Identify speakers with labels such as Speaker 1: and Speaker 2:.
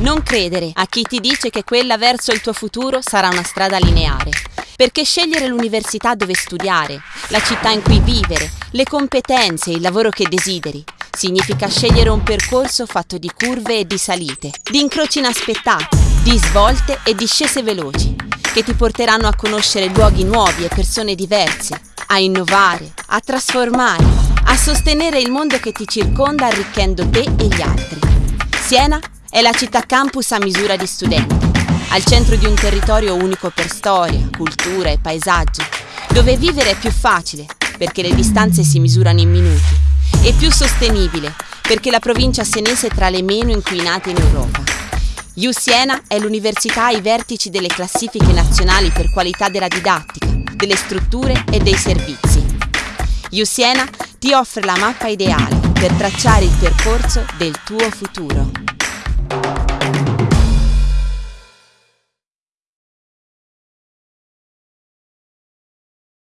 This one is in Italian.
Speaker 1: Non credere a chi ti dice che quella verso il tuo futuro sarà una strada lineare. Perché scegliere l'università dove studiare, la città in cui vivere, le competenze e il lavoro che desideri, significa scegliere un percorso fatto di curve e di salite, di incroci inaspettati, di svolte e discese veloci, che ti porteranno a conoscere luoghi nuovi e persone diverse, a innovare, a trasformare, a sostenere il mondo che ti circonda arricchendo te e gli altri. Siena è la città campus a misura di studenti, al centro di un territorio unico per storia, cultura e paesaggi, dove vivere è più facile perché le distanze si misurano in minuti e più sostenibile perché la provincia senese è tra le meno inquinate in Europa. U Siena è l'università ai vertici delle classifiche nazionali per qualità della didattica, delle strutture e dei servizi. U Siena ti offre la mappa ideale per tracciare il percorso del tuo futuro. thank you